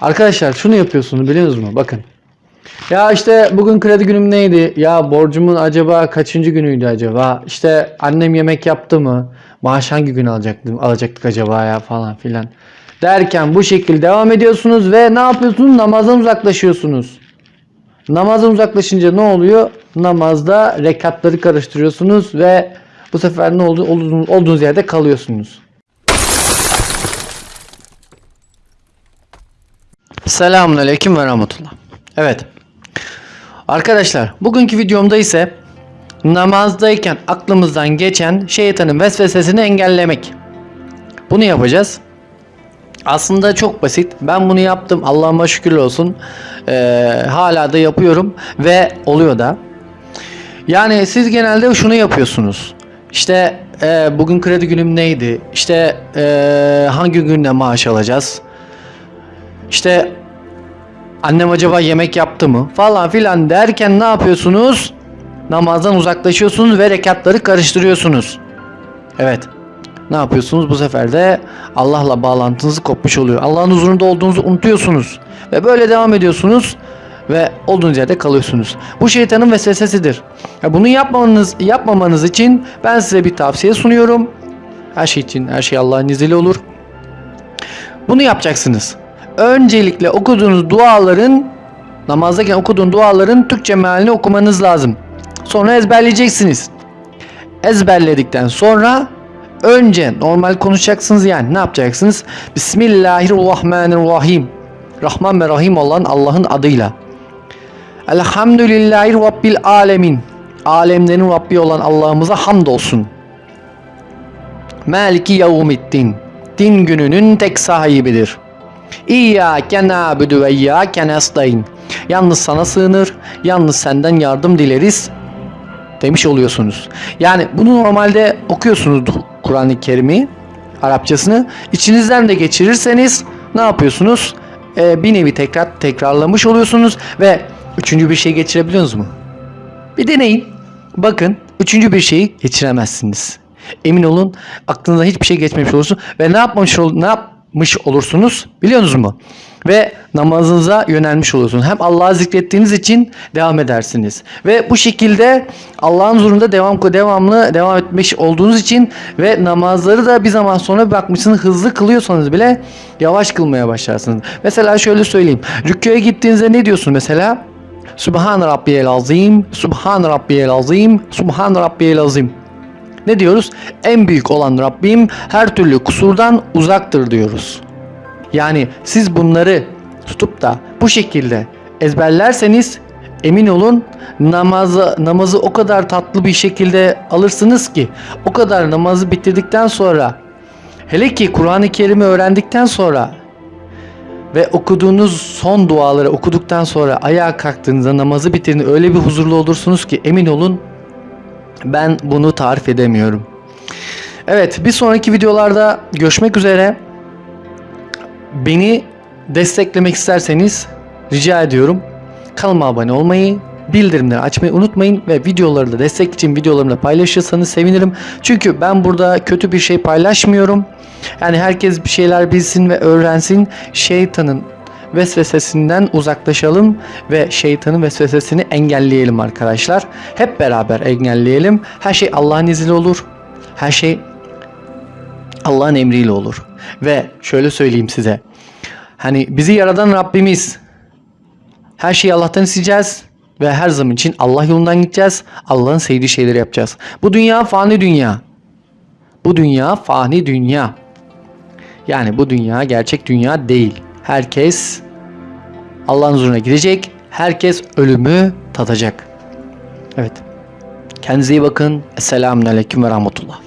Arkadaşlar şunu yapıyorsunuz biliyor musunuz? Bakın. Ya işte bugün kredi günüm neydi? Ya borcumun acaba kaçıncı günüydü acaba? İşte annem yemek yaptı mı? Maaş hangi gün alacaktım, alacaktık acaba ya falan filan. Derken bu şekilde devam ediyorsunuz ve ne yapıyorsunuz? Namazdan uzaklaşıyorsunuz. Namazdan uzaklaşınca ne oluyor? Namazda rekatları karıştırıyorsunuz ve bu sefer ne oldu? Olduğunuz, olduğunuz yerde kalıyorsunuz. Selamun Aleyküm ve Rahmetullah. Evet. Arkadaşlar bugünkü videomda ise namazdayken aklımızdan geçen şeytanın vesvesesini engellemek. Bunu yapacağız. Aslında çok basit. Ben bunu yaptım. Allah'ıma şükür olsun. Ee, hala da yapıyorum ve oluyor da. Yani siz genelde şunu yapıyorsunuz. İşte e, bugün kredi günüm neydi? İşte e, hangi günde maaş alacağız? İşte annem acaba yemek yaptı mı? Falan filan derken ne yapıyorsunuz? Namazdan uzaklaşıyorsunuz ve rekatları karıştırıyorsunuz. Evet. Ne yapıyorsunuz? Bu sefer de Allah'la bağlantınız kopmuş oluyor. Allah'ın huzurunda olduğunuzu unutuyorsunuz. Ve böyle devam ediyorsunuz ve olduğunuz yerde kalıyorsunuz. Bu şeytanın vesvesesidir. Bunu yapmamanız, yapmamanız için ben size bir tavsiye sunuyorum. Her şey için her şey Allah'ın izniyle olur. Bunu yapacaksınız. Öncelikle okuduğunuz duaların namazdayken okuduğun duaların Türkçe mealini okumanız lazım. Sonra ezberleyeceksiniz. Ezberledikten sonra önce normal konuşacaksınız yani ne yapacaksınız? Bismillahirrahmanirrahim. Rahman ve Rahim olan Allah'ın adıyla. Elhamdülillahi Rabbil alemin. Alemlerin Rabbi olan Allah'ımıza hamdolsun. Maliki yevmiddin. Din gününün tek sahibidir. İyyâke nâbüdü ve iyyâke nestaîn. Yalnız sana sığınır, yalnız senden yardım dileriz demiş oluyorsunuz. Yani bunu normalde okuyorsunuz Kur'an-ı Kerim'i, Arapçasını. İçinizden de geçirirseniz ne yapıyorsunuz? Ee, bir nevi tekrar tekrarlamış oluyorsunuz ve üçüncü bir şey geçirebiliyorsunuz mu? Bir deneyin. Bakın üçüncü bir şeyi geçiremezsiniz. Emin olun aklınıza hiçbir şey geçmemiş olursun ve ne yapmış ol ne yapmış olursunuz biliyor musunuz mu? Ve namazınıza yönelmiş olursunuz. Hem Allah'ı zikrettiğiniz için devam edersiniz. Ve bu şekilde Allah'ın huzurunda devam devamlı devam etmiş olduğunuz için ve namazları da bir zaman sonra bakmışsınız hızlı kılıyorsanız bile yavaş kılmaya başlarsınız. Mesela şöyle söyleyeyim. Rüküye gittiğinizde ne diyorsun mesela? Subhan Rabbiyel Azim, Subhan Rabbiyel Azim, Subhan Rabbiyel Azim. Ne diyoruz? En büyük olan Rabbim her türlü kusurdan uzaktır diyoruz. Yani siz bunları tutup da bu şekilde ezberlerseniz emin olun namazı namazı o kadar tatlı bir şekilde alırsınız ki o kadar namazı bitirdikten sonra hele ki Kur'an-ı Kerim'i öğrendikten sonra ve okuduğunuz son duaları okuduktan sonra ayağa kalktığınızda namazı bitirdiğinde öyle bir huzurlu olursunuz ki emin olun ben bunu tarif edemiyorum. Evet bir sonraki videolarda görüşmek üzere. Beni desteklemek isterseniz rica ediyorum kanalıma abone olmayı, bildirimleri açmayı unutmayın ve videoları da destek için videolarımı da paylaşırsanız sevinirim. Çünkü ben burada kötü bir şey paylaşmıyorum. Yani herkes bir şeyler bilsin ve öğrensin. Şeytanın vesvesesinden uzaklaşalım ve şeytanın vesvesesini engelleyelim arkadaşlar. Hep beraber engelleyelim. Her şey Allah'ın izniyle olur. Her şey Allah'ın emriyle olur. Ve şöyle söyleyeyim size. Hani bizi yaradan Rabbimiz. Her şeyi Allah'tan isteyeceğiz ve her zaman için Allah yolundan gideceğiz. Allah'ın sevdiği şeyleri yapacağız. Bu dünya fani dünya. Bu dünya fani dünya. Yani bu dünya gerçek dünya değil. Herkes Allah'ın huzuruna gidecek. Herkes ölümü tadacak. Evet. Kendinize iyi bakın. Esselamun Aleyküm ve Rahmetullah.